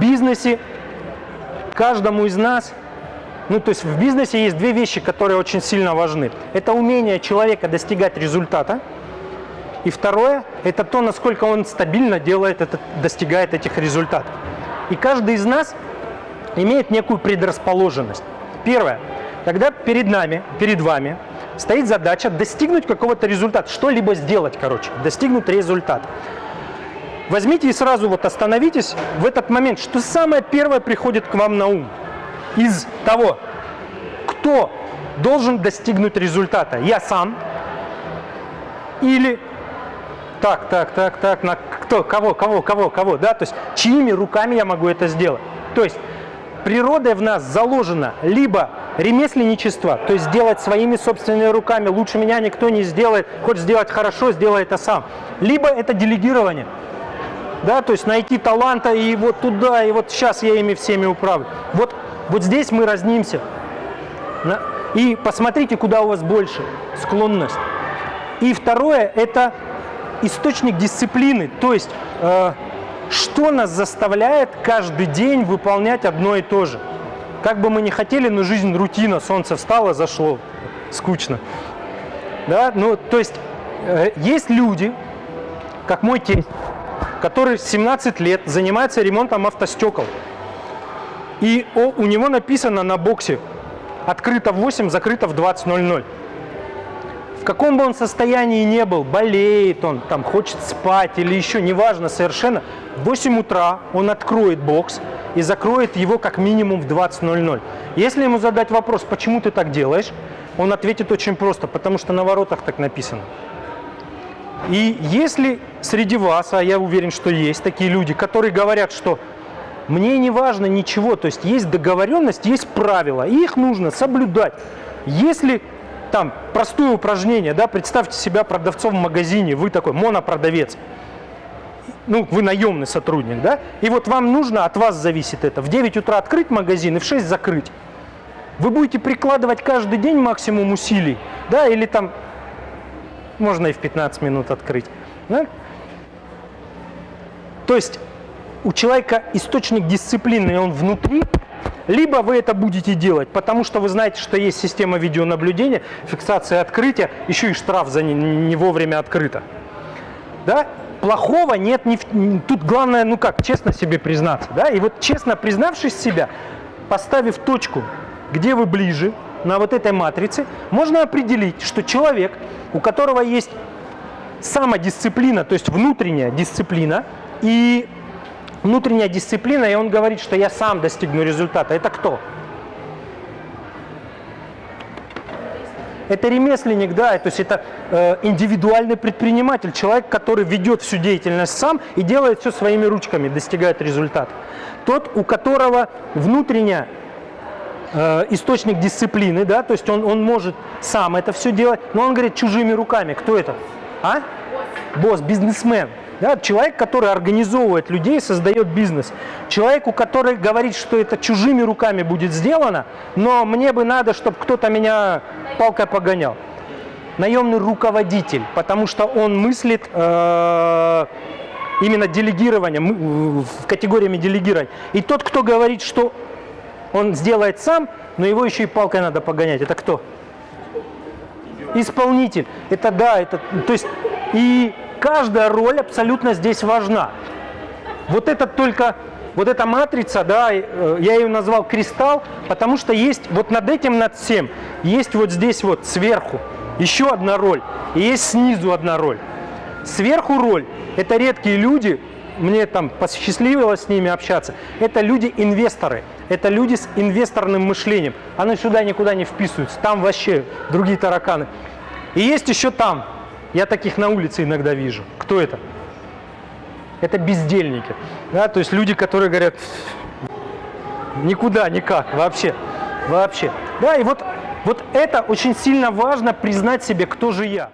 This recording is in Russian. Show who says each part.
Speaker 1: бизнесе каждому из нас, ну то есть в бизнесе есть две вещи, которые очень сильно важны. Это умение человека достигать результата, и второе – это то, насколько он стабильно делает это, достигает этих результатов. И каждый из нас имеет некую предрасположенность. Первое. Когда перед нами, перед вами стоит задача достигнуть какого-то результата, что-либо сделать, короче, достигнуть результат. Возьмите и сразу вот остановитесь в этот момент, что самое первое приходит к вам на ум из того, кто должен достигнуть результата. Я сам или так, так, так, так, на кто, кого, кого, кого, кого, да, то есть чьими руками я могу это сделать. То есть природой в нас заложено либо ремесленничество, то есть сделать своими собственными руками, лучше меня никто не сделает, хочешь сделать хорошо, сделай это сам. Либо это делегирование, да, то есть найти таланта и вот туда, и вот сейчас я ими всеми управлю. Вот, вот здесь мы разнимся. И посмотрите, куда у вас больше склонность. И второе – это источник дисциплины, то есть э, что нас заставляет каждый день выполнять одно и то же. Как бы мы ни хотели, но жизнь рутина, солнце встало, зашло, скучно. Да? Ну, то есть э, есть люди, как мой тесть, который 17 лет занимается ремонтом автостекол. И у него написано на боксе «Открыто в 8, закрыто в 20.00» в каком бы он состоянии не был, болеет он, там, хочет спать или еще, неважно совершенно, в 8 утра он откроет бокс и закроет его как минимум в 20.00. Если ему задать вопрос, почему ты так делаешь, он ответит очень просто, потому что на воротах так написано. И если среди вас, а я уверен, что есть такие люди, которые говорят, что мне не важно ничего, то есть есть договоренность, есть правила, и их нужно соблюдать. Если там простое упражнение, да, представьте себя продавцом в магазине, вы такой монопродавец, ну, вы наемный сотрудник, да, и вот вам нужно, от вас зависит это, в 9 утра открыть магазин и в 6 закрыть. Вы будете прикладывать каждый день максимум усилий, да, или там можно и в 15 минут открыть. Да? То есть у человека источник дисциплины, он внутри, либо вы это будете делать, потому что вы знаете, что есть система видеонаблюдения, фиксация открытия, еще и штраф за не, не вовремя открыто. Да? Плохого нет, не тут главное, ну как, честно себе признаться. Да? И вот честно признавшись себя, поставив точку, где вы ближе, на вот этой матрице, можно определить, что человек, у которого есть самодисциплина, то есть внутренняя дисциплина и внутренняя дисциплина, и он говорит, что я сам достигну результата. Это кто? Это ремесленник, да, то есть это э, индивидуальный предприниматель, человек, который ведет всю деятельность сам и делает все своими ручками, достигает результата. Тот, у которого внутренняя э, источник дисциплины, да, то есть он, он может сам это все делать, но он говорит чужими руками. Кто это? А? Босс, бизнесмен. Да, человек, который организовывает людей, создает бизнес. Человеку, который говорит, что это чужими руками будет сделано, но мне бы надо, чтобы кто-то меня палкой погонял. Наемный руководитель, потому что он мыслит э, именно делегирование, в категориями делегирования. И тот, кто говорит, что он сделает сам, но его еще и палкой надо погонять. Это кто? Исполнитель. Это да, это, то есть и каждая роль абсолютно здесь важна. Вот это только, вот эта матрица, да, э, я ее назвал кристалл, потому что есть вот над этим, над всем, есть вот здесь вот сверху еще одна роль, и есть снизу одна роль. Сверху роль – это редкие люди, мне там посчастливилось с ними общаться, это люди-инвесторы, это люди с инвесторным мышлением. Они сюда никуда не вписываются, там вообще другие тараканы. И есть еще там, я таких на улице иногда вижу. Кто это? Это бездельники. Да? То есть люди, которые говорят, никуда, никак, вообще. Вообще. Да, и вот, вот это очень сильно важно признать себе, кто же я.